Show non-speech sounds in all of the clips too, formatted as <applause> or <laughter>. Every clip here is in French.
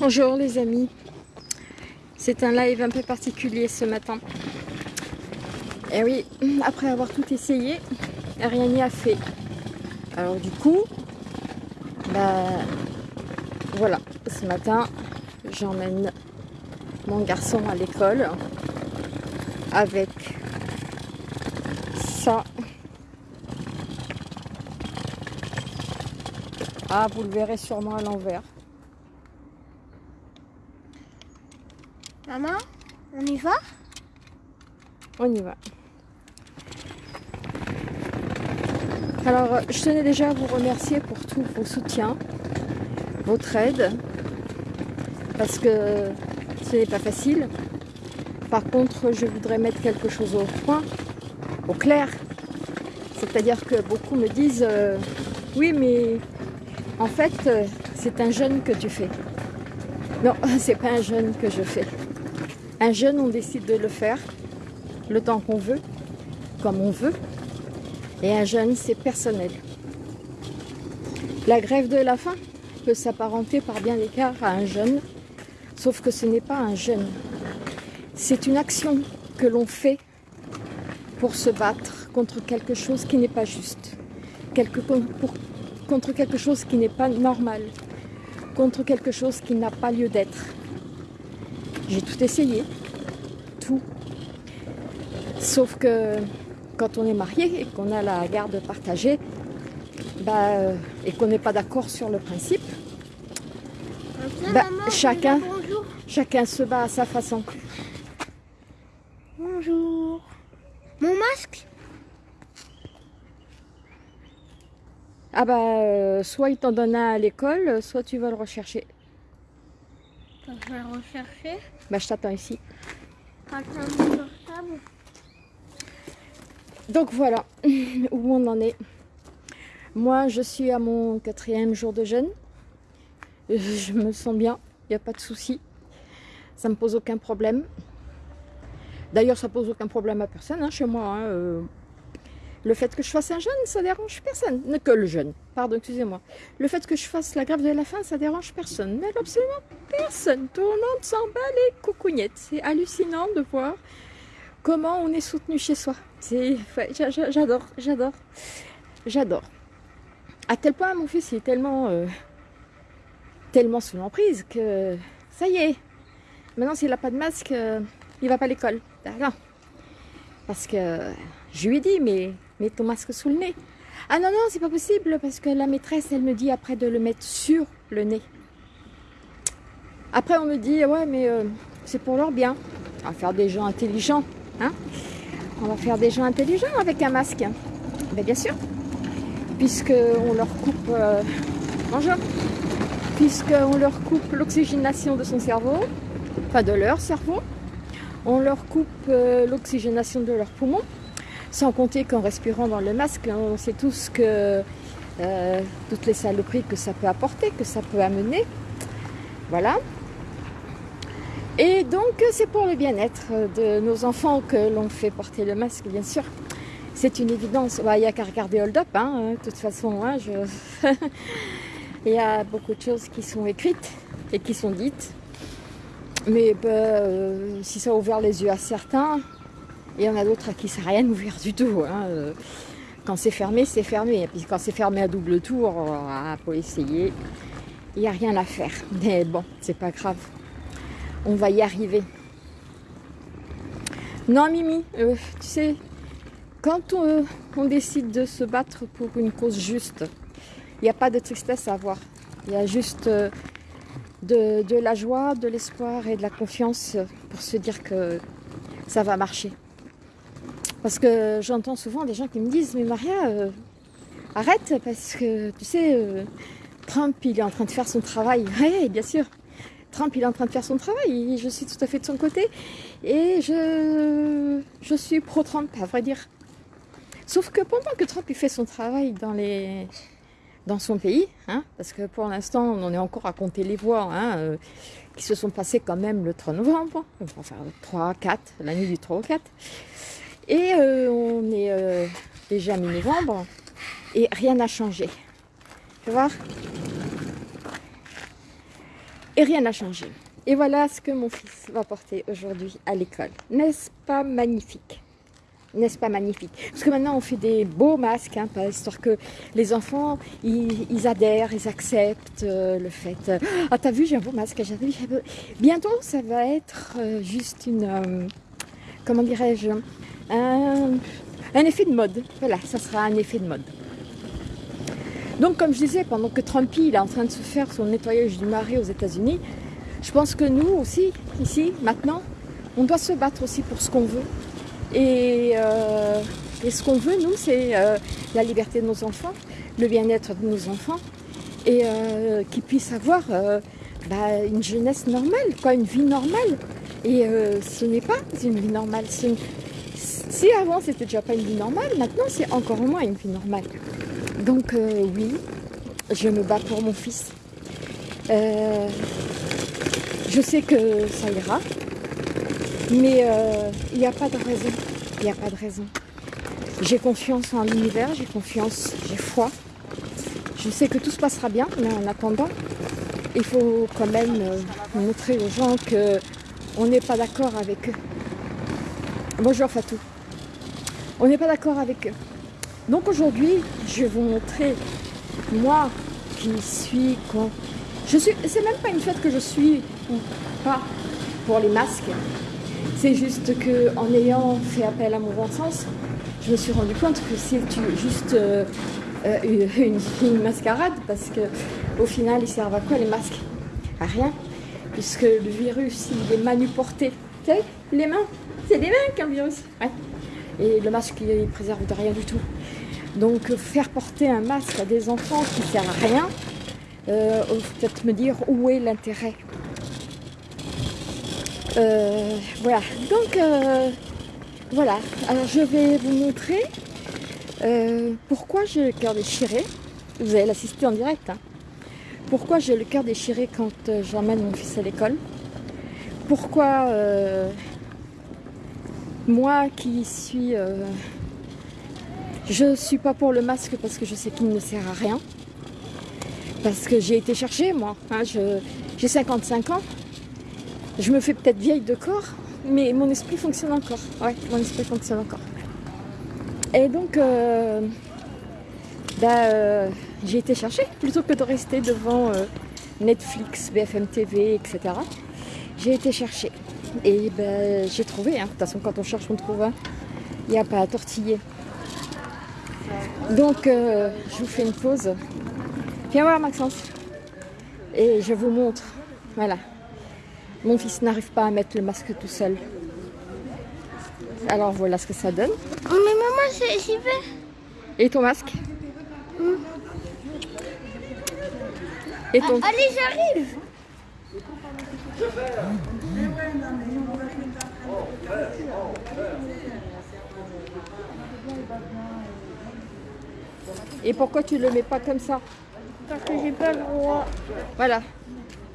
Bonjour les amis, c'est un live un peu particulier ce matin. Et oui, après avoir tout essayé, rien n'y a fait. Alors du coup, bah voilà, ce matin j'emmène mon garçon à l'école avec ça. Ah, vous le verrez sûrement à l'envers. Maman, on y va? On y va. Alors, je tenais déjà à vous remercier pour tous vos soutiens, votre aide, parce que ce n'est pas facile. Par contre, je voudrais mettre quelque chose au point, au clair. C'est-à-dire que beaucoup me disent euh, Oui, mais en fait, euh, c'est un jeûne que tu fais. Non, <laughs> c'est pas un jeûne que je fais. Un jeûne, on décide de le faire le temps qu'on veut, comme on veut. Et un jeûne, c'est personnel. La grève de la faim peut s'apparenter par bien des cas à un jeûne, sauf que ce n'est pas un jeûne. C'est une action que l'on fait pour se battre contre quelque chose qui n'est pas juste, contre quelque chose qui n'est pas normal, contre quelque chose qui n'a pas lieu d'être. J'ai tout essayé, tout. Sauf que quand on est marié et qu'on a la garde partagée, bah, euh, et qu'on n'est pas d'accord sur le principe, bah, chacun, chacun se bat à sa façon. Bonjour. Mon masque? Ah bah, euh, soit il t'en donne un à l'école, soit tu vas le rechercher. Je vais rechercher. Bah, je t'attends ici. Attends, mon portable. Donc voilà <laughs> où on en est. Moi, je suis à mon quatrième jour de jeûne. <laughs> Je me sens bien, il n'y a pas de souci. Ça me pose aucun problème. D'ailleurs, ça pose aucun problème à personne hein, chez moi. hein, euh. Le fait que je fasse un jeûne, ça dérange personne. Ne que le jeûne, pardon, excusez-moi. Le fait que je fasse la grève de la faim, ça dérange personne. Mais absolument personne. Tout le monde s'en bat les coucougnettes. C'est hallucinant de voir comment on est soutenu chez soi. Ouais, j'a- j'a- j'adore, j'adore, j'adore. À tel point, mon fils il est tellement, euh, tellement sous l'emprise que ça y est. Maintenant, s'il n'a pas de masque, euh, il va pas à l'école. Ah non. Parce que je lui ai dit, mais mets ton masque sous le nez. Ah non, non, c'est pas possible parce que la maîtresse, elle me dit après de le mettre sur le nez. Après, on me dit, ouais, mais euh, c'est pour leur bien. On va faire des gens intelligents. Hein on va faire des gens intelligents avec un masque. Ben, bien sûr. Puisqu'on leur coupe. Euh. Puisqu'on leur coupe l'oxygénation de son cerveau, enfin de leur cerveau. On leur coupe euh, l'oxygénation de leurs poumons. Sans compter qu'en respirant dans le masque, on sait tous que euh, toutes les saloperies que ça peut apporter, que ça peut amener. Voilà. Et donc, c'est pour le bien-être de nos enfants que l'on fait porter le masque, bien sûr. C'est une évidence. Bah, Il n'y a qu'à regarder Hold Up, hein, de toute façon. hein, <laughs> Il y a beaucoup de choses qui sont écrites et qui sont dites. Mais bah, euh, si ça a ouvert les yeux à certains, il y en a d'autres à qui ça n'a rien ouvert du tout. hein, euh. Quand c'est fermé, c'est fermé. Et puis quand c'est fermé à double tour, faut essayer. Il n'y a rien à faire. Mais bon, c'est pas grave. On va y arriver. Non, Mimi, euh, tu sais, quand on, on décide de se battre pour une cause juste, il n'y a pas de tristesse à avoir. Il y a juste euh, de la joie, de l'espoir et de la confiance pour se dire que ça va marcher. Parce que j'entends souvent des gens qui me disent Mais Maria, euh, arrête, parce que tu sais, euh, Trump, il est en train de faire son travail. <laughs> Oui, bien sûr. Trump, il est en train de faire son travail. Je suis tout à fait de son côté. Et je, je suis pro-Trump, à vrai dire. Sauf que pendant que Trump il fait son travail dans, les, dans son pays, hein, parce que pour l'instant, on est encore à compter les voix hein, euh, qui se sont passées quand même le 3 novembre, enfin le 3, 4, la nuit du 3 au 4. Et euh, on est euh, déjà mi-novembre et rien n'a changé. Tu vois? Et rien n'a changé. Et voilà ce que mon fils va porter aujourd'hui à l'école. N'est-ce pas magnifique? N'est-ce pas magnifique? Parce que maintenant, on fait des beaux masques, hein, histoire que les enfants, ils, adhèrent, ils acceptent euh, le fait. Ah, t'as vu, j'ai un beau masque. Bientôt, ça va être juste une... comment dirais-je? Un, un effet de mode. Voilà, ça sera un effet de mode. Donc, comme je disais, pendant que Trumpy il est en train de se faire son nettoyage du marais aux États-Unis, je pense que nous aussi, ici, maintenant, on doit se battre aussi pour ce qu'on veut. Et, euh, ce qu'on veut, nous, c'est euh, la liberté de nos enfants, le bien-être de nos enfants, et euh, qu'ils puissent avoir bah, une jeunesse normale, quoi, une vie normale. Et ce n'est pas une vie normale. Si avant c'était déjà pas une vie normale, maintenant c'est encore moins une vie normale. Donc oui, je me bats pour mon fils. Je sais que ça ira, mais euh, il n'y a pas de raison. Il n'y a pas de raison. J'ai confiance en l'univers, j'ai confiance, j'ai foi. Je sais que tout se passera bien, mais en attendant, il faut quand même euh, montrer aux gens qu'on n'est pas d'accord avec eux. Bonjour Fatou. On n'est pas d'accord avec eux. Donc aujourd'hui, je vais vous montrer moi qui suis je suis, c'est même pas une fête que je suis ou pas pour les masques. C'est juste que en ayant fait appel à mon bon sens, je me suis rendu compte que c'est juste euh, euh, une, mascarade parce que au final, ils servent à quoi les masques? À rien, puisque le virus, il est manuporté. Sais, les mains, c'est des mains qu'un virus. Et le masque, il préserve de rien du tout. Donc, faire porter un masque à des enfants qui ne sert à rien, euh, peut-être me dire où est l'intérêt. Euh, voilà, donc euh, voilà, alors je vais vous montrer pourquoi j'ai le cœur déchiré. Vous allez l'assister en direct. Hein. Pourquoi j'ai le cœur déchiré quand j'emmène mon fils à l'école. Pourquoi moi qui suis... je suis pas pour le masque parce que je sais qu'il ne sert à rien parce que j'ai été chercher moi. Hein, j'ai 55 ans. Je me fais peut-être vieille de corps, mais mon esprit fonctionne encore. Ouais, mon esprit fonctionne encore. Et donc, euh, bah, euh, j'ai été chercher plutôt que de rester devant euh, Netflix, BFM TV, etc. J'ai été chercher. Et ben, j'ai trouvé. Hein. De toute façon, quand on cherche, on trouve. Hein. Il n'y a pas à tortiller. Donc, je vous fais une pause. Viens voir Maxence. Et je vous montre. Voilà. Mon fils n'arrive pas à mettre le masque tout seul. Alors voilà ce que ça donne. Oh, mais maman, j'y vais. Et ton masque hmm. Et ton... allez, j'arrive. Et pourquoi tu le mets pas comme ça parce que j'ai pas le droit. Voilà.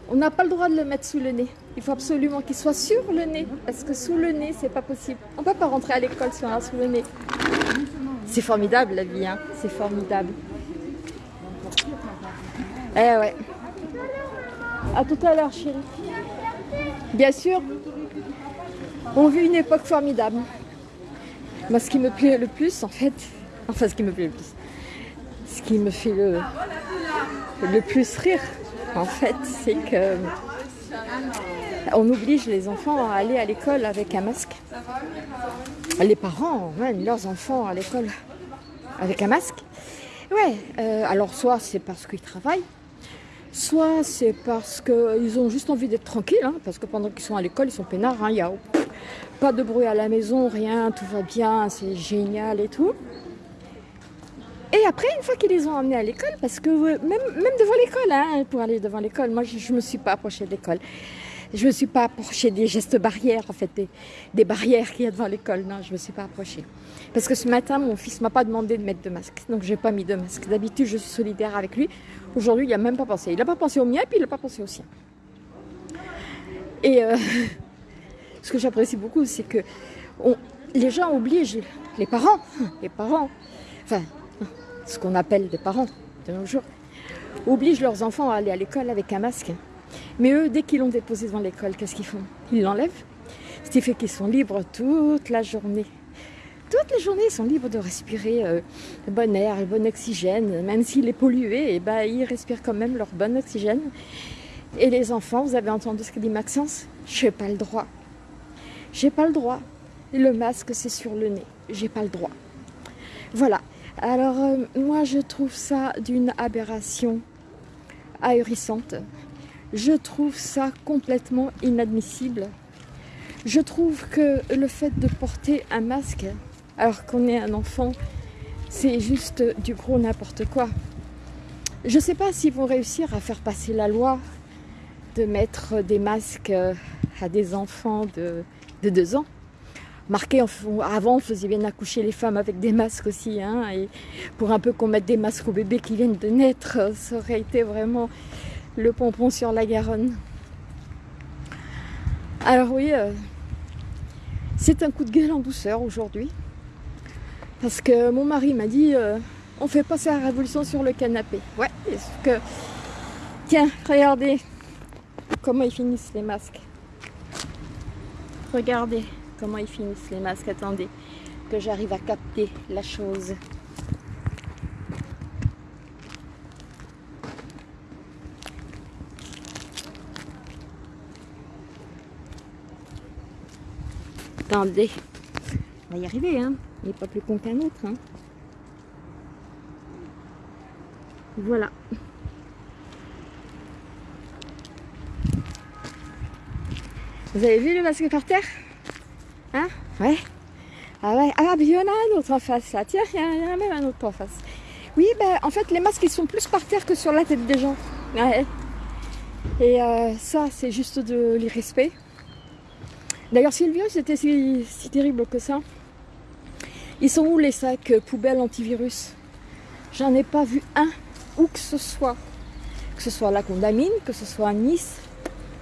On n'a pas le droit de le mettre sous le nez. Il faut absolument qu'il soit sur le nez. Parce que sous le nez, c'est pas possible. On peut pas rentrer à l'école si on a sous le nez. C'est formidable la vie, hein. C'est formidable. Eh ouais. À tout à l'heure, chérie. Bien sûr. On vit une époque formidable. Moi, ce qui me plaît le plus, en fait, <laughs> enfin, ce qui me plaît le plus, ce qui me fait le, plus rire, en fait, c'est que on oblige les enfants à aller à l'école avec un masque. Les parents leurs enfants à l'école avec un masque. Ouais, euh, alors soit c'est parce qu'ils travaillent, soit c'est parce qu'ils ont juste envie d'être tranquilles, hein, parce que pendant qu'ils sont à l'école, ils sont peinards, il n'y a pas de bruit à la maison, rien, tout va bien, c'est génial et tout. Et après, une fois qu'ils les ont emmenés à l'école, parce que même, même devant l'école, hein, pour aller devant l'école, moi je ne me suis pas approchée de l'école. Je ne me suis pas approchée des gestes barrières, en fait, des, barrières qu'il y a devant l'école. Non, je ne me suis pas approchée. Parce que ce matin, mon fils m'a pas demandé de mettre de masque. Donc, je n'ai pas mis de masque. D'habitude, je suis solidaire avec lui. Aujourd'hui, il n'a même pas pensé. Il n'a pas pensé au mien, puis il n'a pas pensé au sien. Et euh, <laughs> ce que j'apprécie beaucoup, c'est que les gens obligent, les parents, les parents, enfin, ce qu'on appelle des parents de nos jours, obligent leurs enfants à aller à l'école avec un masque. Mais eux, dès qu'ils l'ont déposé devant l'école, qu'est-ce qu'ils font? Ils l'enlèvent. Ce qui fait qu'ils sont libres toute la journée. Toute la journée, ils sont libres de respirer euh, le bon air, le bon oxygène. Même s'il est pollué, et ben, ils respirent quand même leur bon oxygène. Et les enfants, vous avez entendu ce que dit Maxence? Je n'ai pas le droit. J'ai pas le droit. Le masque, c'est sur le nez. J'ai pas le droit. Voilà. Alors, euh, moi, je trouve ça d'une aberration ahurissante. Je trouve ça complètement inadmissible. Je trouve que le fait de porter un masque alors qu'on est un enfant, c'est juste du gros n'importe quoi. Je ne sais pas s'ils vont réussir à faire passer la loi de mettre des masques à des enfants de, de deux ans. Marqué, avant, on faisait bien accoucher les femmes avec des masques aussi. Hein, et pour un peu qu'on mette des masques aux bébés qui viennent de naître, ça aurait été vraiment le pompon sur la Garonne. Alors oui, euh, c'est un coup de gueule en douceur aujourd'hui. Parce que mon mari m'a dit, euh, on fait passer la révolution sur le canapé. Ouais, est-ce que... Tiens, regardez comment ils finissent les masques. Regardez comment ils finissent les masques. Attendez, que j'arrive à capter la chose. On va y arriver, hein. Il n'est pas plus con qu'un autre, hein. Voilà. Vous avez vu le masque par terre? Hein? Ouais. Ah ouais. Ah, il y en a un autre en face là. Tiens, il y, en a même un autre en face. Oui, ben en fait, les masques ils sont plus par terre que sur la tête des gens. Ouais. Et euh, ça, c'est juste de l'irrespect. D'ailleurs, si le virus était si, terrible que ça, ils sont où les sacs poubelles antivirus? J'en ai pas vu un, où que ce soit. Que ce soit à la Condamine, que ce soit à Nice,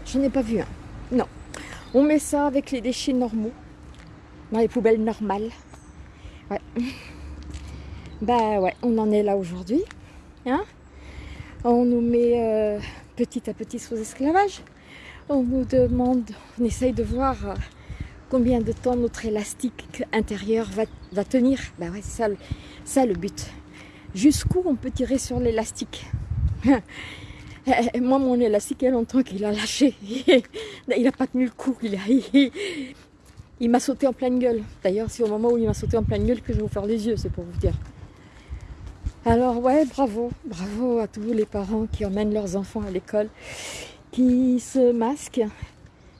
j'en ai pas vu un. Non. On met ça avec les déchets normaux, dans les poubelles normales. Ouais. <laughs> Bah ouais, on en est là aujourd'hui. Hein on nous met euh, petit à petit sous esclavage on nous demande, on essaye de voir euh, combien de temps notre élastique intérieur va, tenir. Ben ouais, c'est ça, ça le but. Jusqu'où on peut tirer sur l'élastique? <laughs> Moi, mon élastique, il y a longtemps qu'il a lâché. <laughs> il n'a pas tenu le coup. Il, il, m'a sauté en pleine gueule. D'ailleurs, c'est au moment où il m'a sauté en pleine gueule que je vais vous faire les yeux, c'est pour vous dire. Alors ouais, bravo, bravo à tous les parents qui emmènent leurs enfants à l'école qui se masquent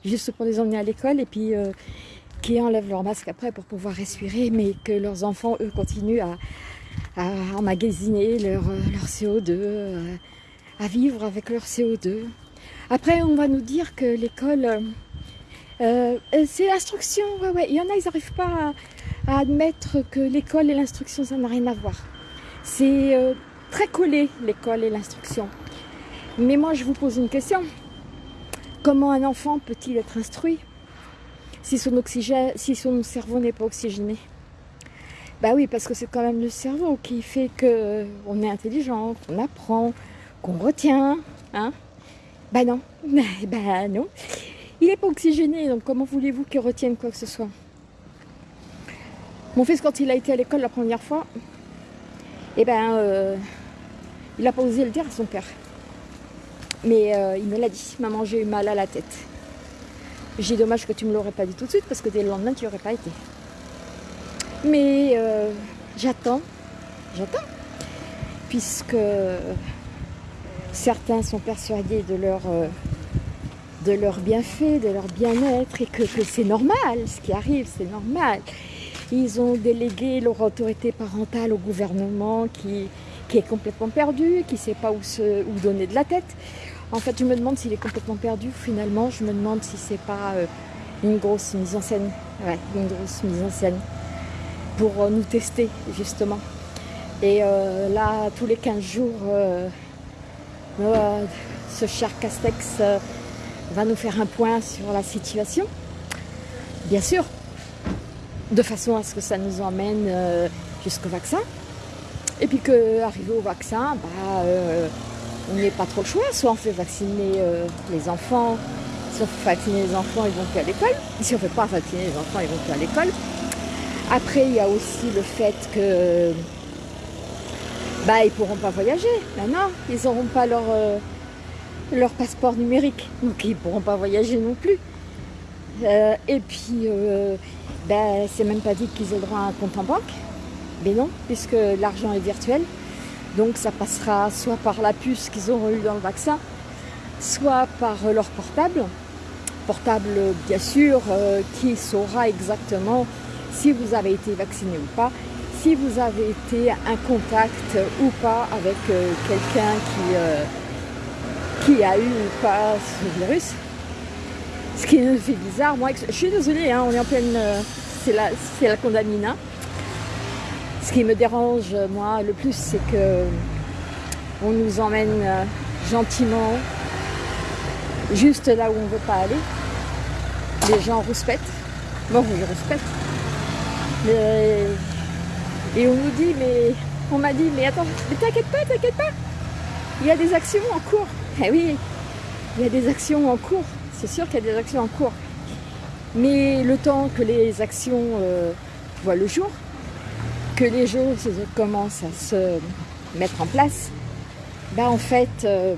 juste pour les emmener à l'école et puis euh, qui enlèvent leur masque après pour pouvoir respirer, mais que leurs enfants, eux, continuent à, emmagasiner leur, euh, leur CO2, euh, à vivre avec leur CO2. Après, on va nous dire que l'école, c'est l'instruction. Ouais, ouais. Il y en a, ils n'arrivent pas à, admettre que l'école et l'instruction, ça n'a rien à voir. C'est très collé, l'école et l'instruction. Mais moi, je vous pose une question. Comment un enfant peut-il être instruit si son, cerveau n'est pas oxygéné? Bah oui, parce que c'est quand même le cerveau qui fait qu'on est intelligent, qu'on apprend, qu'on retient. Hein? Bah non, <laughs> bah non. Il n'est pas oxygéné, donc comment voulez-vous qu'il retienne quoi que ce soit? Mon fils, quand il a été à l'école la première fois, eh ben, euh, il n'a pas osé le dire à son père. Mais euh, il me l'a dit, maman j'ai eu mal à la tête. J'ai dommage que tu me l'aurais pas dit tout de suite parce que dès le lendemain tu n'y aurais pas été. Mais euh, j'attends, j'attends, puisque certains sont persuadés de leur, euh, de leur bienfait, de leur bien-être et que, c'est normal, ce qui arrive c'est normal. Ils ont délégué leur autorité parentale au gouvernement qui, qui est complètement perdu, qui ne sait pas où, se, où donner de la tête. En fait, je me demande s'il est complètement perdu. Finalement, je me demande si c'est pas euh, une grosse mise en scène. Une grosse mise en scène pour euh, nous tester, justement. Et euh, là, tous les 15 jours, ce cher Castex va nous faire un point sur la situation. Bien sûr, de façon à ce que ça nous emmène jusqu'au vaccin. Et puis qu'arrivé au vaccin, bah, n'est pas trop le choix. Soit on fait vacciner euh, les enfants, si on fait vacciner les enfants, ils vont plus à l'école. Si on ne fait pas vacciner les enfants, ils vont plus à l'école. Après, il y a aussi le fait que bah, ils pourront pas voyager. Maintenant, ils n'auront pas leur, euh, leur passeport numérique. Donc ils pourront pas voyager non plus. Euh, et puis, euh, ben, c'est même pas dit qu'ils aient droit à un compte en banque. Mais non, puisque l'argent est virtuel. Donc ça passera soit par la puce qu'ils auront eu dans le vaccin, soit par leur portable. Portable, bien sûr, qui saura exactement si vous avez été vacciné ou pas, si vous avez été un contact ou pas avec euh, quelqu'un qui, euh, qui a eu ou pas ce virus. Ce qui me fait bizarre, moi, je suis désolée, hein, on est en pleine, euh, c'est la, la. Ce qui me dérange, moi, le plus, c'est que on nous emmène gentiment juste là où on ne veut pas aller. Les gens rouspètent. Bon, je respecte. Et on nous dit, mais on m'a dit, mais attends, mais t'inquiète pas, t'inquiète pas. Il y a des actions en cours. Eh oui, il y a des actions en cours. C'est sûr qu'il y a des actions en cours. Mais le temps que les actions euh, voient le jour, que les choses commencent à se mettre en place, bah en fait, euh,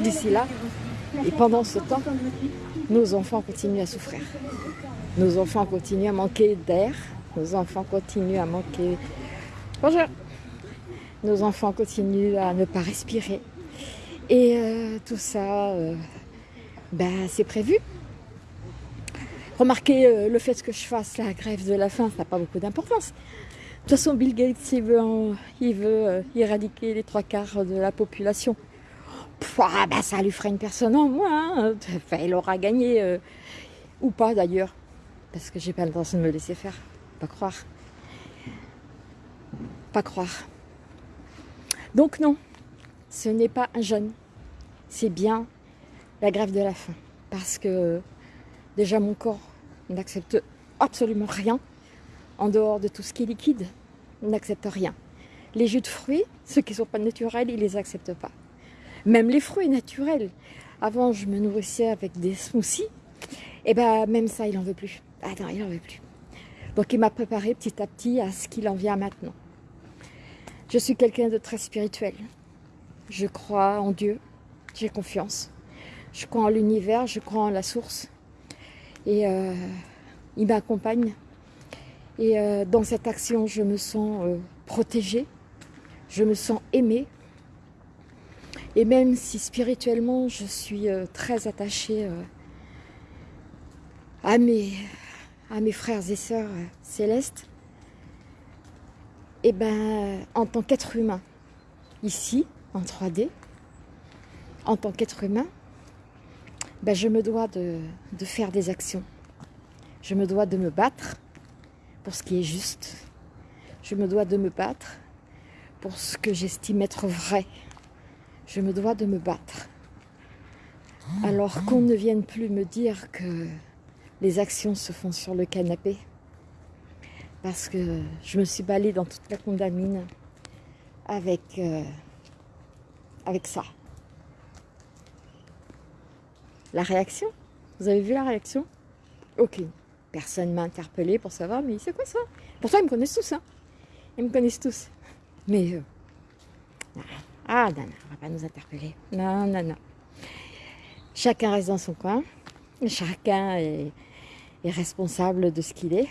d'ici là, et pendant ce temps, nos enfants continuent à souffrir. Nos enfants continuent à manquer d'air, nos enfants continuent à manquer. Bonjour. Nos enfants continuent à ne pas respirer. Et euh, tout ça, euh, ben, c'est prévu. Remarquez euh, le fait que je fasse la grève de la faim, ça n'a pas beaucoup d'importance. De toute façon, Bill Gates, il veut, il veut éradiquer les trois quarts de la population. ah, ben, ça lui fera une personne en moins. Hein. Il aura gagné. ou pas d'ailleurs. Parce que j'ai pas l'intention de me laisser faire. Pas croire. Pas croire. Donc non, ce n'est pas un jeûne. C'est bien la grève de la faim. Parce que déjà mon corps n'accepte absolument rien en dehors de tout ce qui est liquide. N'accepte rien. Les jus de fruits, ceux qui ne sont pas naturels, ils ne les acceptent pas. Même les fruits naturels. Avant, je me nourrissais avec des smoothies. Et ben même ça, il n'en veut plus. Ah non, il n'en veut plus. Donc il m'a préparé petit à petit à ce qu'il en vient maintenant. Je suis quelqu'un de très spirituel. Je crois en Dieu, j'ai confiance. Je crois en l'univers, je crois en la source. Et euh, il m'accompagne. Et euh, dans cette action, je me sens euh, protégée, je me sens aimée. Et même si spirituellement, je suis très attachée à mes, à mes frères et sœurs euh, célestes, et eh ben, en tant qu'être humain, ici, en 3D, en tant qu'être humain, ben, je me dois de, de faire des actions. Je me dois de me battre pour ce qui est juste. Je me dois de me battre pour ce que j'estime être vrai. Je me dois de me battre. Alors qu'on ne vienne plus me dire que les actions se font sur le canapé. Parce que je me suis balayée dans toute la condamine avec, euh, avec ça. La réaction? Vous avez vu la réaction? Ok. Personne m'a interpellé pour savoir, mais c'est quoi ça? Pourtant, ils me connaissent tous. Hein. Ils me connaissent tous. Mais... Euh, ah, non, non, on va pas nous interpeller. Non, non, non. Chacun reste dans son coin. Chacun est responsable de ce qu'il est.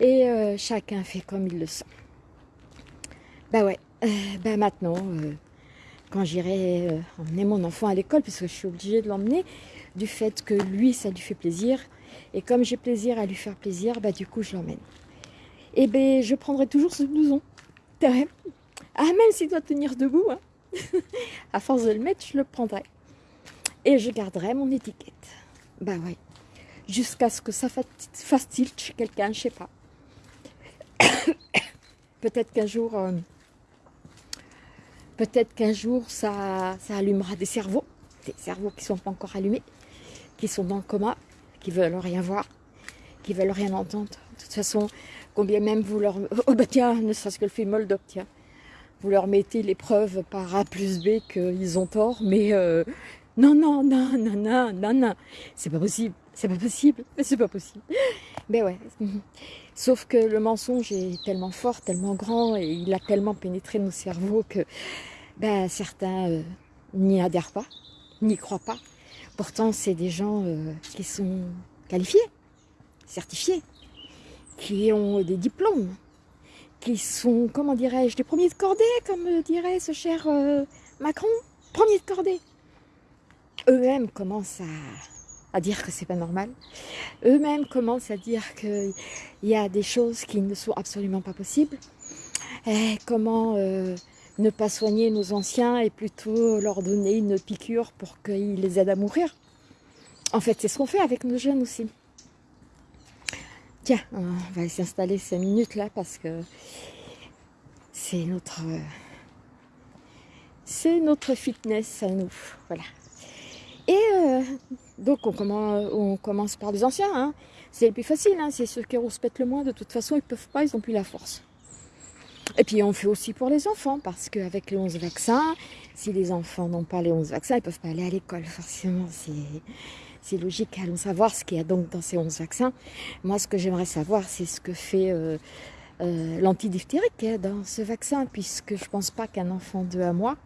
Et euh, chacun fait comme il le sent. Ben ouais, euh, ben maintenant, quand j'irai emmener mon enfant à l'école, puisque je suis obligée de l'emmener, du fait que lui, ça lui fait plaisir, et comme j'ai plaisir à lui faire plaisir, ben du coup, je l'emmène. Et ben, je prendrai toujours ce blouson. Ah, même s'il doit tenir debout, hein. <laughs> à force de le mettre, je le prendrai. Et je garderai mon étiquette. Ben ouais jusqu'à ce que ça fasse tilt chez quelqu'un, je sais pas. <coughs> peut-être qu'un jour, euh, peut-être qu'un jour, ça, ça allumera des cerveaux, des cerveaux qui sont pas encore allumés, qui sont dans le coma, qui veulent rien voir, qui veulent rien entendre. De toute façon, combien même vous leur... <laughs> Oh bah tiens, ne serait-ce que le film Moldop, tiens. vous leur mettez les preuves par A plus B qu'ils ont tort, mais euh, non, non, non, non, non, non, non, c'est pas possible, c'est pas possible, <laughs> c'est pas possible. Mais ouais, sauf que le mensonge est tellement fort, tellement grand, et il a tellement pénétré nos cerveaux que ben, certains euh, n'y adhèrent pas, n'y croient pas. Pourtant, c'est des gens euh, qui sont qualifiés, certifiés, qui ont des diplômes, qui sont, comment dirais-je, des premiers de cordée, comme dirait ce cher euh, Macron, premiers de cordée. Eux-mêmes commencent à, dire que c'est pas normal. Eux-mêmes commencent à dire qu'il y a des choses qui ne sont absolument pas possibles. Et comment euh, ne pas soigner nos anciens et plutôt leur donner une piqûre pour qu'ils les aident à mourir. En fait, c'est ce qu'on fait avec nos jeunes aussi. Tiens, on va s'installer cinq minutes là parce que c'est notre fitness à nous. Voilà. Et euh, donc on commence, on commence par les anciens. Hein. C'est le plus facile, hein. c'est ceux qui rouspètent le moins. De toute façon, ils peuvent pas, ils n'ont plus la force. Et puis on fait aussi pour les enfants, parce qu'avec les 11 vaccins, si les enfants n'ont pas les 11 vaccins, ils ne peuvent pas aller à l'école. Forcément, c'est logique. Allons savoir ce qu'il y a donc dans ces 11 vaccins. Moi, ce que j'aimerais savoir, c'est ce que fait euh, euh, l'antidiphthérique hein, dans ce vaccin, puisque je ne pense pas qu'un enfant de un mois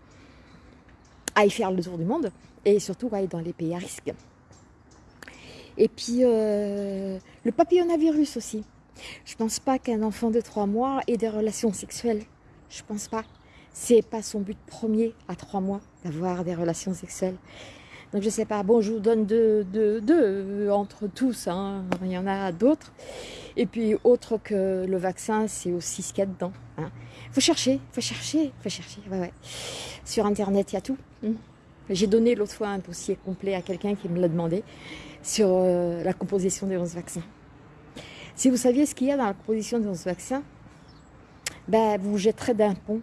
aille faire le tour du monde, et surtout aille dans les pays à risque. Et puis, euh, le papillonavirus aussi. Je pense pas qu'un enfant de 3 mois ait des relations sexuelles. Je pense pas. C'est pas son but premier à 3 mois d'avoir des relations sexuelles. Donc je sais pas, bon je vous donne deux, deux, deux entre tous, hein. il y en a d'autres. Et puis autre que le vaccin, c'est aussi ce qu'il y a dedans. Hein. Faut chercher, faut chercher, faut chercher. Ouais, ouais. Sur internet, il y a tout. Hein. J'ai donné l'autre fois un dossier complet à quelqu'un qui me l'a demandé sur euh, la composition des 11 vaccins. Si vous saviez ce qu'il y a dans la composition de ce vaccin, ben, vous vous jetterez d'un pont.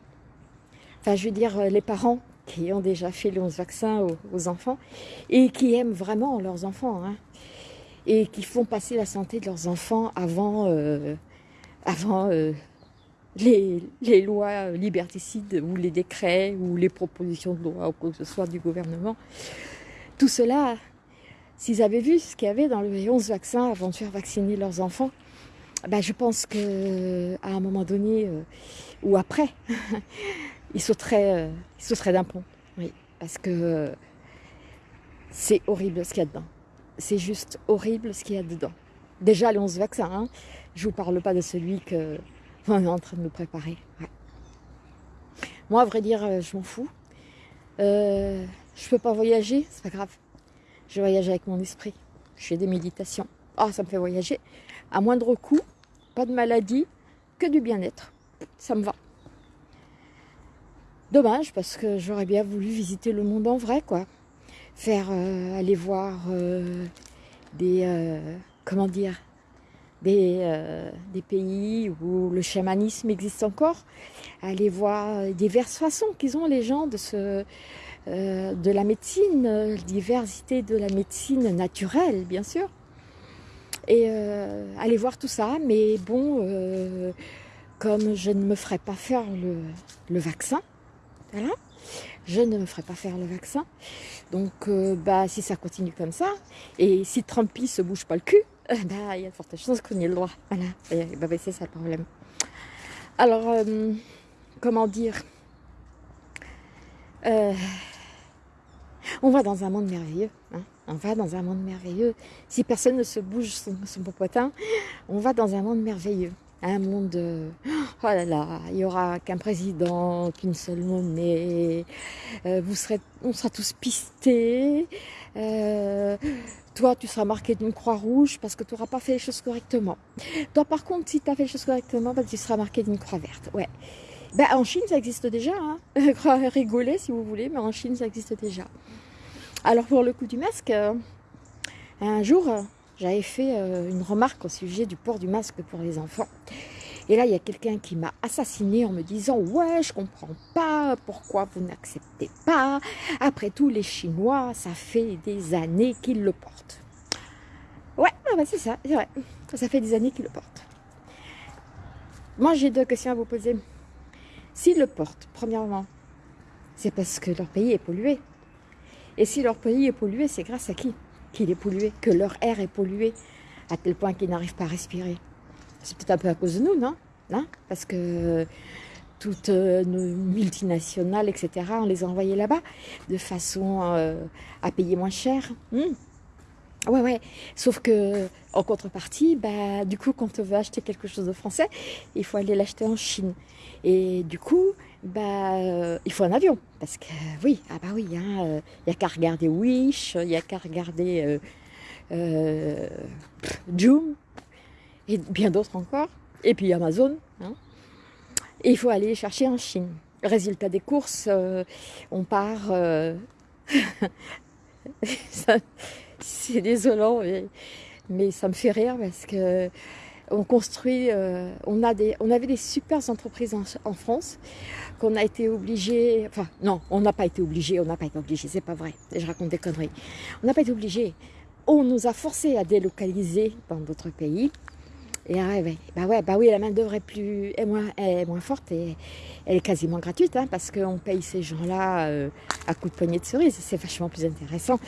Enfin, je veux dire, euh, les parents qui ont déjà fait les 11 vaccins aux, enfants et qui aiment vraiment leurs enfants hein, et qui font passer la santé de leurs enfants avant, euh, avant euh, les, lois liberticides ou les décrets ou les propositions de loi ou quoi que ce soit du gouvernement. Tout cela, s'ils avaient vu ce qu'il y avait dans les 11 vaccins avant de faire vacciner leurs enfants, ben, je pense que à un moment donné euh, ou après, <laughs> il sauterait, euh, d'un pont. Oui, parce que euh, c'est horrible ce qu'il y a dedans. C'est juste horrible ce qu'il y a dedans. Déjà les 11 vaccins, je vous parle pas de celui que <laughs> on est en train de nous préparer. Moi, à vrai dire, je m'en fous. Euh, je peux pas voyager, c'est pas grave. Je voyage avec mon esprit. Je fais des méditations. Ah, ça me fait voyager. À moindre coût, pas de maladie, que du bien-être. Ça me va. Dommage parce que j'aurais bien voulu visiter le monde en vrai, quoi. Faire euh, aller voir euh, des euh, comment dire des, pays où le chamanisme existe encore, aller voir diverses façons qu'ils ont les gens de ce de la médecine, diversité de la médecine naturelle, bien sûr et euh, aller voir tout ça. Mais bon, euh, comme je ne me ferai pas faire le, vaccin, voilà, je ne me ferai pas faire le vaccin. Donc, euh, bah, si ça continue comme ça, et si Trumpy se bouge pas le cul, <laughs> bah, il y a de fortes chances qu'on ait le droit. Voilà, et, bah, c'est ça le problème. Alors, comment dire? On va dans un monde merveilleux. Hein on va dans un monde merveilleux. Si personne ne se bouge son, son popotin, on va dans un monde merveilleux. Un monde, oh là là, il n'y aura qu'un président, qu'une seule monnaie, euh, vous serez, on sera tous pistés, euh, toi tu seras marqué d'une croix rouge parce que tu n'auras pas fait les choses correctement. Toi par contre, si tu as fait les choses correctement, bah, tu seras marqué d'une croix verte. Ouais. Ben, en Chine, ça existe déjà. Hein. <laughs> Si vous voulez, mais en Chine, ça existe déjà. Alors pour le coup du masque, euh, un jour, j'avais fait euh, une remarque au sujet du port du masque pour les enfants. Et là, il y a quelqu'un qui m'a assassiné en me disant « Ouais, je comprends pas pourquoi vous n'acceptez pas? Après tout, les Chinois, ça fait des années qu'ils le portent. » Ouais, ah bah, c'est ça, c'est vrai. Ça fait des années qu'ils le portent. Moi, j'ai deux questions à vous poser. S'ils le portent, premièrement, c'est parce que leur pays est pollué. Et si leur pays est pollué, c'est grâce à qui qu'il est pollué, que leur air est pollué, à tel point qu'ils n'arrivent pas à respirer. C'est peut-être un peu à cause de nous, non? Hein Parce que toutes euh, nos multinationales, etc., on les a envoyées là-bas de façon euh, à payer moins cher. Hmm? Ouais, ouais. Sauf que en contrepartie, bah, du coup, quand on veut acheter quelque chose de français, il faut aller l'acheter en Chine. Et du coup, bah, euh, il faut un avion. Parce que oui, ah bah oui, il hein, n'y a qu'à regarder Wish, il n'y a qu'à regarder euh, Joom et bien d'autres encore. Et puis Amazon. Hein. Et il faut aller chercher en Chine. Résultat des courses, euh, on part. Euh, <laughs> c'est désolant, mais, ça me fait rire parce que on construit, euh, on, a des, on avait des super entreprises en, France qu'on a été obligé, enfin non, on n'a pas été obligé, on n'a pas été obligé, c'est pas vrai, je raconte des conneries. On n'a pas été obligé, on nous a forcé à délocaliser dans d'autres pays et ah ouais, bah ouais, bah oui, la main d'œuvre est plus est moins, est moins forte et elle est quasiment gratuite hein, parce qu'on paye ces gens-là euh, à coups de poignée de cerise. C'est vachement plus intéressant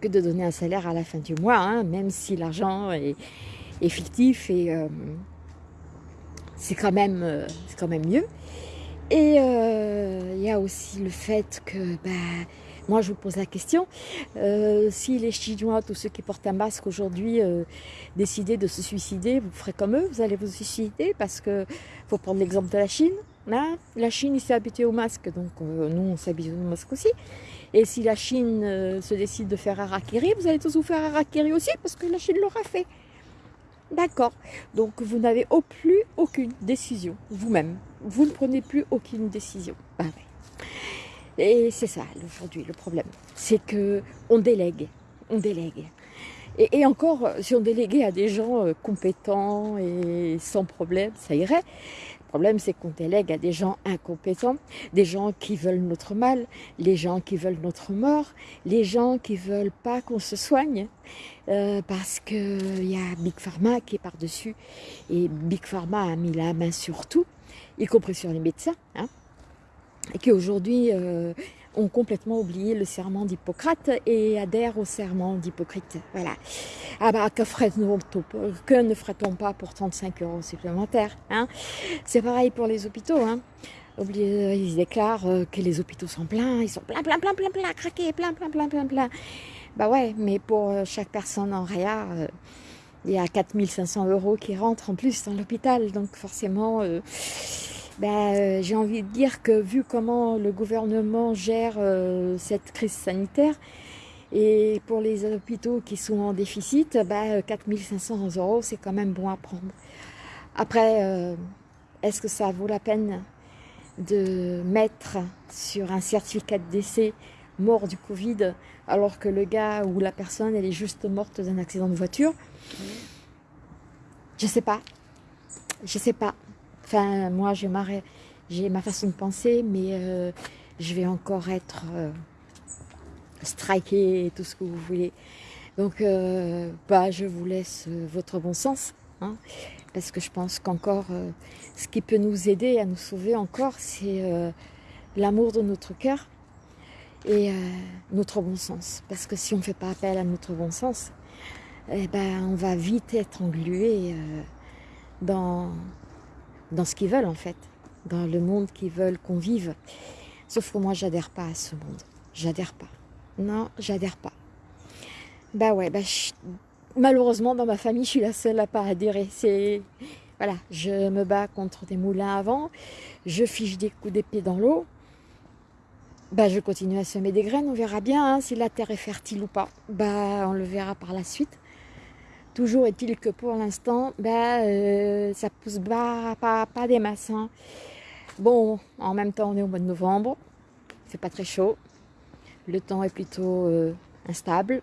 que de donner un salaire à la fin du mois, hein, même si l'argent est, fictif et euh, c'est quand euh, c'est quand même mieux. Et il y a aussi le fait que bah, moi, je vous pose la question, euh, si les Chinois, tous ceux qui portent un masque aujourd'hui, euh, décidaient de se suicider, vous ferez comme eux, vous allez vous suicider parce que faut prendre l'exemple de la Chine. Hein. la Chine, s'est habitué au masque, donc euh, nous, on s'est habitué au masque aussi. Et si la Chine se décide de faire Harakiri, vous allez tous vous faire Harakiri aussi parce que la Chine l'aura fait. D'accord. Donc vous n'avez plus aucune décision vous-même. Vous ne prenez plus aucune décision. Bah et c'est ça aujourd'hui le problème, c'est que on délègue, on délègue. Et, encore, si on déléguait à des gens euh, compétents et sans problème, ça irait. Problème, c'est qu'on délègue à des gens incompétents, des gens qui veulent notre mal, les gens qui veulent notre mort, les gens qui veulent pas qu'on se soigne, euh, parce qu'il y a Big Pharma qui est par-dessus, et Big Pharma a mis la main sur tout, y compris sur les médecins. Hein et qui aujourd'hui euh, ont complètement oublié le serment d'Hippocrate et adhèrent au serment d'Hippocrate. Voilà. Ah bah, que, que ne ferait-on pas pour 35 euros supplémentaires hein? C'est pareil pour les hôpitaux. Hein ils déclarent euh, que les hôpitaux sont pleins, ils sont pleins, pleins, pleins, pleins, pleins, craqués, plein, plein, plein, plein, plein. Bah ouais, mais pour euh, chaque personne en réa, il y a 4500 euros qui rentrent en plus dans l'hôpital, donc forcément ben, euh, j'ai envie de dire que vu comment le gouvernement gère euh, cette crise sanitaire, et pour les hôpitaux qui sont en déficit, ben, 4500 euros, c'est quand même bon à prendre. Après, euh, est-ce que ça vaut la peine de mettre sur un certificat de décès mort du Covid, alors que le gars ou la personne, elle est juste morte d'un accident de voiture? Je sais pas. Je sais pas. Enfin, moi, j'ai ma, ma façon de penser, mais euh, je vais encore être euh, striké et tout ce que vous voulez. Donc, euh, bah, je vous laisse votre bon sens, hein, parce que je pense qu'encore, ce qui peut nous aider à nous sauver encore, c'est l'amour de notre cœur et notre bon sens. Parce que si on ne fait pas appel à notre bon sens, eh ben, on va vite être englué dans dans ce qu'ils veulent en fait, dans le monde qu'ils veulent qu'on vive. Sauf que moi, j'adhère pas à ce monde. J'adhère pas. Non, j'adhère pas. Bah ouais, bah, malheureusement, dans ma famille, je suis la seule à pas adhérer. C'est voilà, je me bats contre des moulins à vent, je fiche des coups d'épée dans l'eau. Bah, je continue à semer des graines, on verra bien hein, si la terre est fertile ou pas. Bah, on le verra par la suite. Toujours est-il que pour l'instant, ben, euh, ça pousse pas, pas, des masses. Hein. Bon, en même temps, on est au mois de novembre. C'est pas très chaud. Le temps est plutôt euh, instable.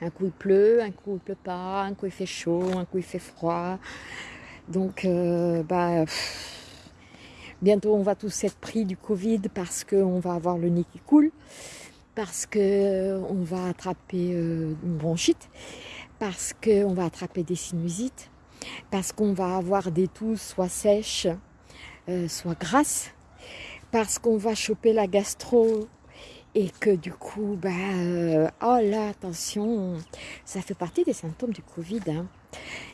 Un coup il pleut, un coup il pleut pas, un coup il fait chaud, un coup il fait froid. Donc, euh, bah, bientôt on va tous être pris du Covid parce qu'on va avoir le nez qui coule, parce qu'on va attraper une bronchite parce qu'on va attraper des sinusites, parce qu'on va avoir des toux soit sèches, euh, soit grasses, parce qu'on va choper la gastro et que du coup, bah, euh, oh là, attention, ça fait partie des symptômes du Covid. Hein.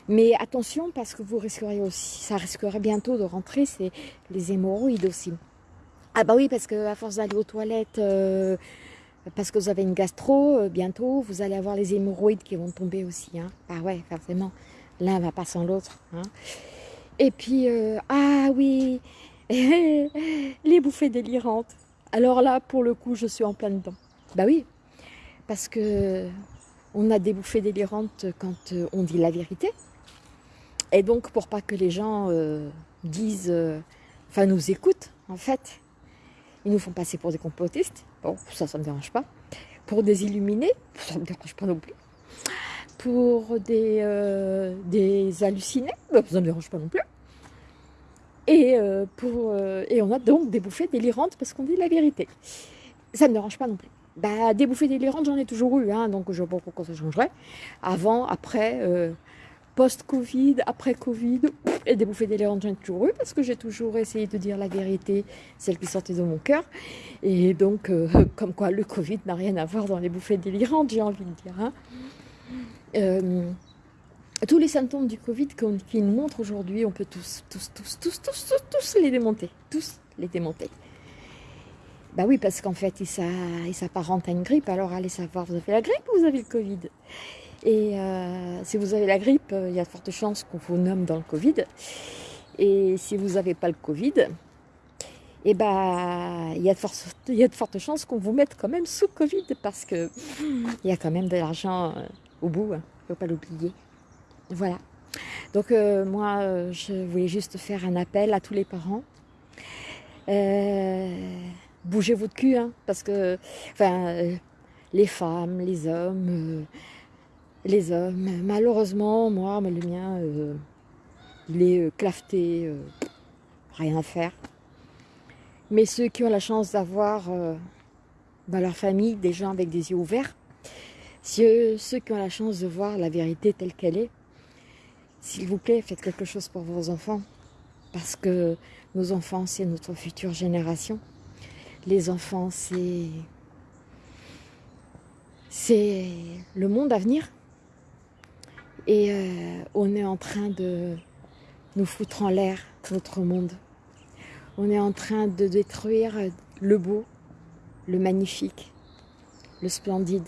Mais attention parce que vous risqueriez aussi, ça risquerait bientôt de rentrer, c'est les hémorroïdes aussi. Ah bah oui, parce que à force d'aller aux toilettes, euh, parce que vous avez une gastro, euh, bientôt vous allez avoir les hémorroïdes qui vont tomber aussi. Hein. Ah ouais, forcément, l'un va pas sans l'autre. Hein. Et puis, ah oui, <laughs> les bouffées délirantes. Alors là, pour le coup, je suis en plein dedans. Bah oui, parce que on a des bouffées délirantes quand euh, on dit la vérité. Et donc, pour pas que les gens euh, disent, euh, enfin nous écoutent, en fait, ils nous font passer pour des complotistes. Bon, ça, ça ne me dérange pas. Pour des illuminés, ça ne me dérange pas non plus. Pour des, des hallucinés, bah, ça ne me dérange pas non plus. Et, euh, pour, euh, et on a donc des bouffées délirantes parce qu'on dit la vérité. Ça ne me dérange pas non plus. Bah, des bouffées délirantes, j'en ai toujours eu, hein, donc je ne vois pas pourquoi ça changerait. Avant, après, euh, post-Covid, après Covid, et des bouffées délirantes, j'en ai toujours eu parce que j'ai toujours essayé de dire la vérité, celle qui sortait de mon cœur. Et donc, comme quoi le Covid n'a rien à voir dans les bouffées délirantes, j'ai envie de dire. Hein tous les symptômes du Covid qu'ils nous montrent aujourd'hui, on peut tous, tous, tous, tous, tous, tous, les démonter. Tous les démonter. Bah oui, parce qu'en fait, ils s'apparentent à une grippe. Alors allez savoir, vous avez la grippe ou vous avez le Covid? Et euh, si vous avez la grippe, il y a de fortes chances qu'on vous nomme dans le Covid. Et si vous n'avez pas le Covid, eh bah, il y, a de fortes, chances qu'on vous mette quand même sous Covid parce qu'il y a quand même de l'argent euh, au bout, il hein. ne faut pas l'oublier. Voilà. Donc euh, moi, euh, je voulais juste faire un appel à tous les parents. Euh, bougez votre cul, hein, parce que, enfin, les femmes, les hommes, les hommes, malheureusement, moi, le mien, il est clafté, rien à faire. Mais ceux qui ont la chance d'avoir dans leur famille des gens avec des yeux ouverts, ceux qui ont la chance de voir la vérité telle qu'elle est, s'il vous plaît, faites quelque chose pour vos enfants. Parce que nos enfants, c'est notre future génération. Les enfants, c'est... C'est le monde à venir. Et euh, on est en train de nous foutre en l'air notre monde. On est en train de détruire le beau, le magnifique, le splendide.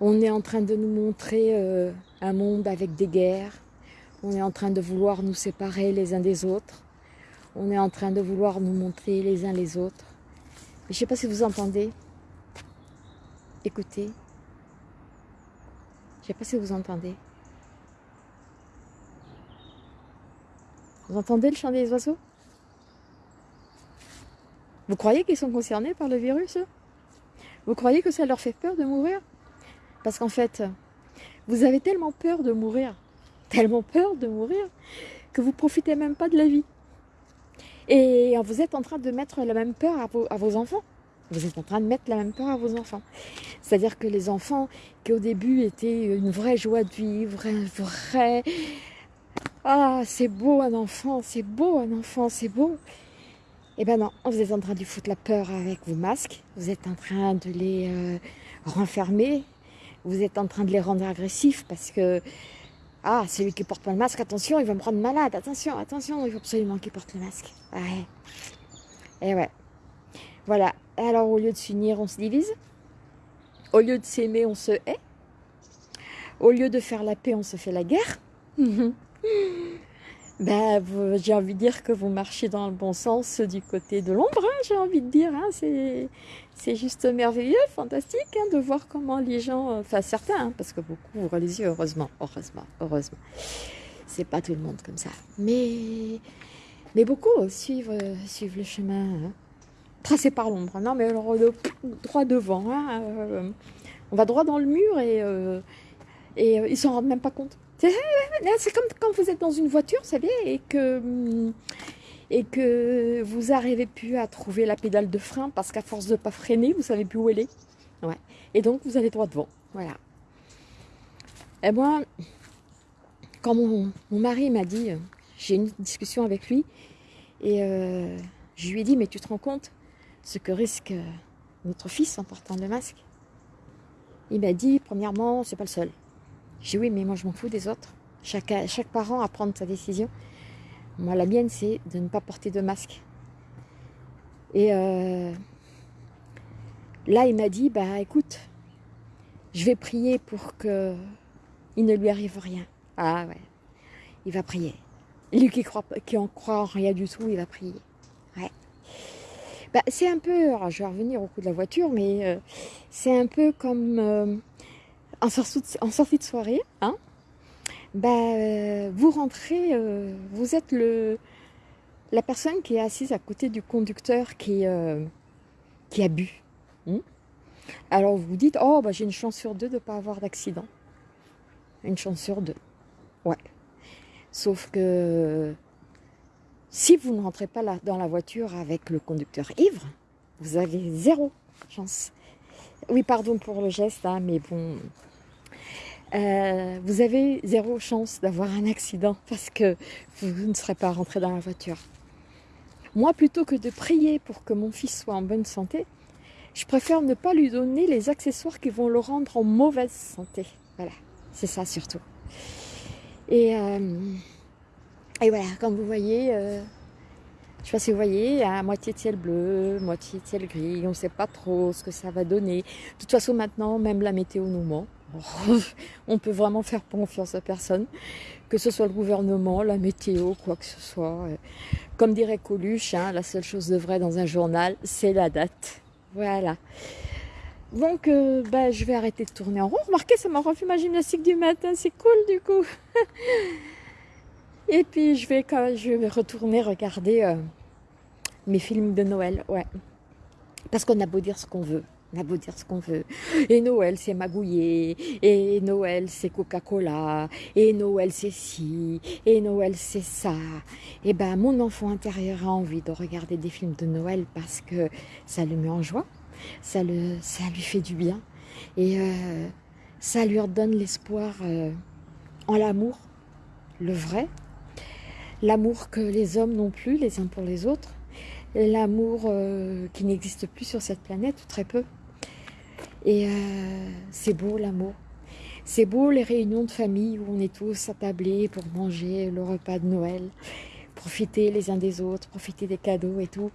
On est en train de nous montrer euh, un monde avec des guerres. On est en train de vouloir nous séparer les uns des autres. On est en train de vouloir nous montrer les uns les autres. je ne sais pas si vous entendez. Écoutez. Je ne sais pas si vous entendez. Vous entendez le chant des oiseaux? Vous croyez qu'ils sont concernés par le virus Vous croyez que ça leur fait peur de mourir? Parce qu'en fait, vous avez tellement peur de mourir, <laughs> tellement peur de mourir, que vous profitez même pas de la vie. Et vous êtes en train de mettre la même peur à vos, enfants. Vous êtes en train de mettre la même peur à vos enfants. C'est-à-dire que les enfants qui au début étaient une vraie joie de vivre, un vrai... Ah, c'est beau un enfant, c'est beau un enfant, c'est beau. Eh ben non, vous êtes en train de foutre la peur avec vos masques. Vous êtes en train de les euh, renfermer vous êtes en train de les rendre agressifs parce que ah, celui qui porte pas le masque, attention, il va me rendre malade, attention, attention, il faut absolument qu'il porte le masque. Ouais. Et ouais. Voilà. Alors, au lieu de s'unir, on se divise. Au lieu de s'aimer, on se hait. Au lieu de faire la paix, on se fait la guerre. <laughs> ben, j'ai envie de dire que vous marchez dans le bon sens du côté de l'ombre, hein, j'ai envie de dire. Hein, c'est juste merveilleux, fantastique hein, de voir comment les gens, euh, enfin certains, hein, parce que beaucoup ouvrent les yeux, heureusement, heureusement, heureusement. C'est pas tout le monde comme ça. Mais, mais beaucoup suivent, suivent le chemin tracé par l'ombre. Non, mais alors, droit devant. Euh, on va droit dans le mur et, euh, et ils s'en rendent même pas compte. <laughs> C'est comme quand vous êtes dans une voiture, vous savez, et que, et que vous n'arrivez plus à trouver la pédale de frein parce qu'à force de ne pas freiner, vous ne savez plus où elle est. Et donc, vous allez droit devant. Voilà. Et moi, quand mon, mari m'a dit, j'ai une discussion avec lui, et euh, Je lui ai dit, mais tu te rends compte ce que risque euh, notre fils en portant le masque Il m'a dit, premièrement, c'est pas le seul. J'ai dit, oui, mais moi je m'en fous des autres. Chaque, chaque parent à prendre sa décision. Moi, la mienne, c'est de ne pas porter de masque. Et euh, là, il m'a dit, bah écoute, je vais prier pour que il ne lui arrive rien. Ah ouais, il va prier. Lui qui, croit, qui en croit en rien du tout, il va prier. Bah, c'est un peu, je vais revenir au coup de la voiture, mais euh, c'est un peu comme euh, en, sortie de, soirée. Hein bah, euh, vous rentrez, vous êtes le, la personne qui est assise à côté du conducteur qui, qui a bu. Hein alors vous vous dites, oh bah, j'ai une chance sur deux de ne pas avoir d'accident. Une chance sur deux. Ouais. Sauf que si vous ne rentrez pas là, dans la voiture avec le conducteur ivre, vous avez zéro chance. Oui, pardon pour le geste, hein, mais bon, euh, vous avez zéro chance d'avoir un accident parce que vous ne serez pas rentré dans la voiture. Moi, plutôt que de prier pour que mon fils soit en bonne santé, je préfère ne pas lui donner les accessoires qui vont le rendre en mauvaise santé. Voilà, c'est ça surtout. Et, euh, et voilà, comme vous voyez, euh, je ne sais pas si vous voyez, à moitié de ciel bleu, moitié de ciel gris, on ne sait pas trop ce que ça va donner. De toute façon, maintenant, même la météo nous ment. <laughs> on peut vraiment faire confiance à personne, que ce soit le gouvernement, la météo, quoi que ce soit. Comme dirait Coluche, hein, la seule chose de vrai dans un journal, c'est la date. Voilà. Donc, euh, bah, je vais arrêter de tourner en rond. Remarquez, ça m'a refait ma gymnastique du matin. C'est cool, du coup. <laughs> Et puis, je vais, quand je vais retourner regarder euh, mes films de Noël. Ouais. Parce qu'on a beau dire ce qu'on veut. On a beau dire ce qu'on veut. Et Noël, c'est magouillé. Et Noël, c'est Coca-Cola. Et Noël, c'est ci. Et Noël, c'est ça. Et ben, mon enfant intérieur a envie de regarder des films de Noël parce que ça le met en joie. Ça, le, ça lui fait du bien. Et euh, ça lui redonne l'espoir euh, en l'amour, le vrai. L'amour que les hommes n'ont plus les uns pour les autres. L'amour euh, qui n'existe plus sur cette planète, ou très peu. Et euh, c'est beau l'amour. C'est beau les réunions de famille où on est tous attablés pour manger le repas de Noël, profiter les uns des autres, profiter des cadeaux et tout.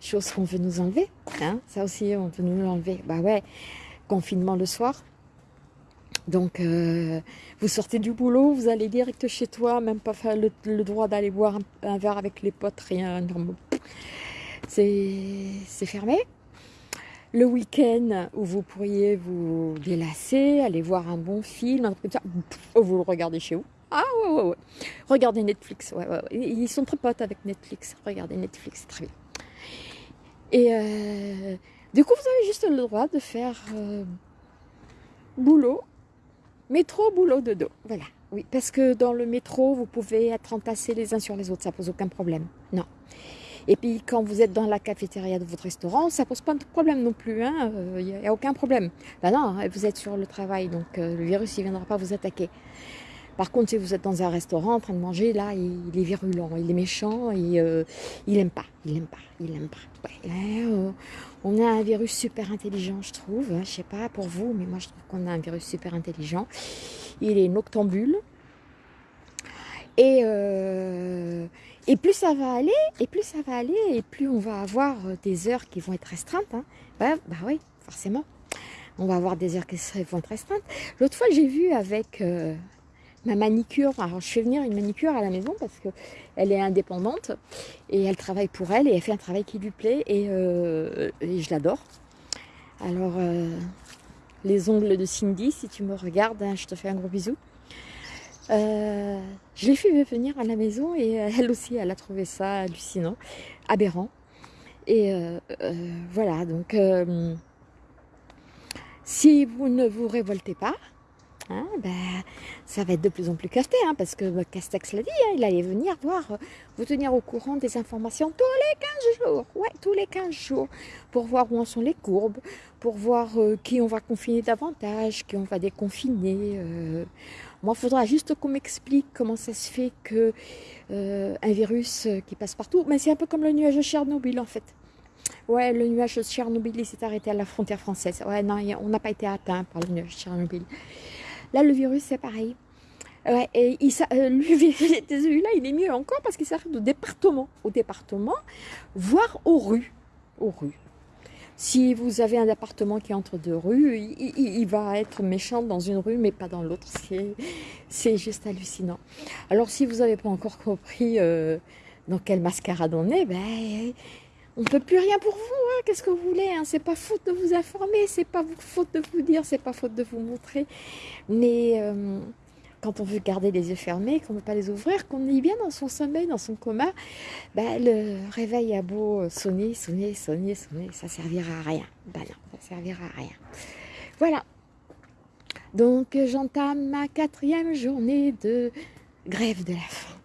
Chose qu'on veut nous enlever. Hein ça aussi, on veut nous l'enlever. Bah ouais, confinement le soir. Donc, euh, vous sortez du boulot, vous allez direct chez toi, même pas faire le, droit d'aller boire un, verre avec les potes, rien. C'est fermé le week-end où vous pourriez vous délasser, aller voir un bon film, un truc comme ça, vous le regardez chez vous. Ah ouais, ouais, ouais. Regardez Netflix. Ils sont très potes avec Netflix. Regardez Netflix, très bien. Et euh, du coup, vous avez juste le droit de faire euh, boulot, métro, boulot, dodo. Voilà. Oui, parce que dans le métro, vous pouvez être entassés les uns sur les autres. Ça pose aucun problème. Non. Et puis quand vous êtes dans la cafétéria de votre restaurant, ça pose pas de problème non plus, il hein, n'y euh, a, aucun problème. Ben non, vous êtes sur le travail, donc euh, le virus il viendra pas vous attaquer. Par contre, si vous êtes dans un restaurant en train de manger, là, il, est virulent, il est méchant, et, euh, il aime pas, il aime pas, il aime pas. Ouais, euh, on a un virus super intelligent, je trouve. Hein, je sais pas pour vous, mais moi je trouve qu'on a un virus super intelligent. Il est noctambule. Et, euh, plus ça va aller, et plus ça va aller, et plus on va avoir des heures qui vont être restreintes. Hein. Bah, bah oui, forcément. On va avoir des heures qui vont être restreintes. L'autre fois, j'ai vu avec euh, ma manicure. Alors, je fais venir une manicure à la maison parce qu'elle est indépendante et elle travaille pour elle et elle fait un travail qui lui plaît et, euh, je l'adore. Alors, euh, les ongles de Cindy, si tu me regardes, hein, je te fais un gros bisou. Euh, je l'ai fait venir à la maison et elle aussi, elle a trouvé ça hallucinant, aberrant. Et voilà, donc si vous ne vous révoltez pas, hein, ben, ça va être de plus en plus capté, hein, parce que bah, Castex l'a dit, hein, il allait venir voir, euh, vous tenir au courant des informations tous les 15 jours, ouais, tous les 15 jours, pour voir où en sont les courbes, pour voir euh, qui on va confiner davantage, qui on va déconfiner. euh. Moi, il faudra juste qu'on m'explique comment ça se fait que euh, un virus qui passe partout, mais c'est un peu comme le nuage de Tchernobyl en fait. Ouais, le nuage de Tchernobyl, s'est arrêté à la frontière française. Ouais, non, on n'a pas été atteint par le nuage de Tchernobyl. Là, le virus, c'est pareil. Ouais, et il, euh, lui, <laughs> celui-là, il est mieux encore parce qu'il s'arrête au département. Au département, voire aux rues. Aux rues. Si vous avez un appartement qui entre deux rues, il, va être méchant dans une rue, mais pas dans l'autre. C'est, c'est juste hallucinant. Alors, si vous n'avez pas encore compris euh, dans quelle mascarade on est, ben, on ne peut plus rien pour vous. hein. Qu'est-ce que vous voulez hein C'est pas faute de vous informer, c'est pas faute de vous dire, c'est pas faute de vous montrer. Mais euh, quand on veut garder les yeux fermés, qu'on ne veut pas les ouvrir, qu'on est bien dans son sommeil, dans son coma, ben, le réveil a beau sonner, sonner, sonner, sonner, ça servira à rien. Ben non, ça servira à rien. Voilà. Donc j'entame ma quatrième journée de grève de la faim.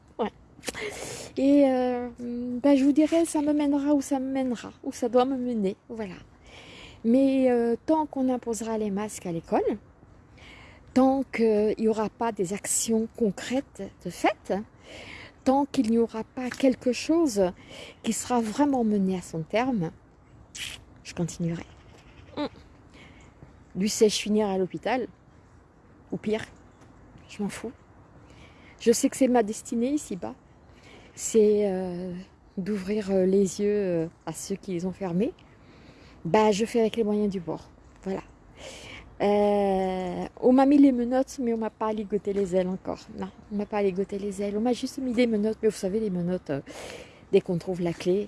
Et euh, ben, je vous dirai, ça me mènera où ça me mènera, où ça doit me mener. Voilà. Mais euh, tant qu'on imposera les masques à l'école, tant qu'il n'y aura pas des actions concrètes de fait, tant qu'il n'y aura pas quelque chose qui sera vraiment mené à son terme, je continuerai. Mm. Du sèche finir à l'hôpital, ou pire, je m'en fous. Je sais que c'est ma destinée ici-bas, c'est euh, d'ouvrir euh, les yeux euh, à ceux qui les ont fermés. Bah, je fais avec les moyens du bord. Voilà. On m'a mis les menottes, mais on m'a pas ligoté les ailes encore. Non, on m'a pas ligoté les ailes. On m'a juste mis des menottes, mais vous savez, les menottes, dès qu'on trouve la clé,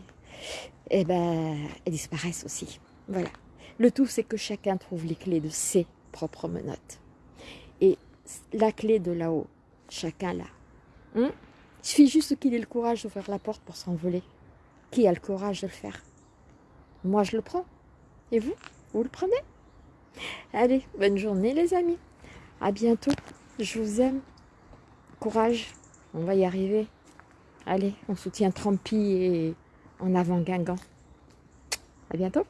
eh ben, elles disparaissent aussi. Voilà. Le tout, c'est que chacun trouve les clés de ses propres menottes. Et la clé de là-haut, chacun l'a. Hein Il suffit juste qu'il ait le courage d'ouvrir la porte pour s'envoler. Qui a le courage de le faire? Moi, je le prends. Et vous? Vous le prenez? Allez, bonne journée les amis. À bientôt. Je vous aime. Courage. On va y arriver. Allez, on soutient Trumpy et en avant Guingamp. À bientôt.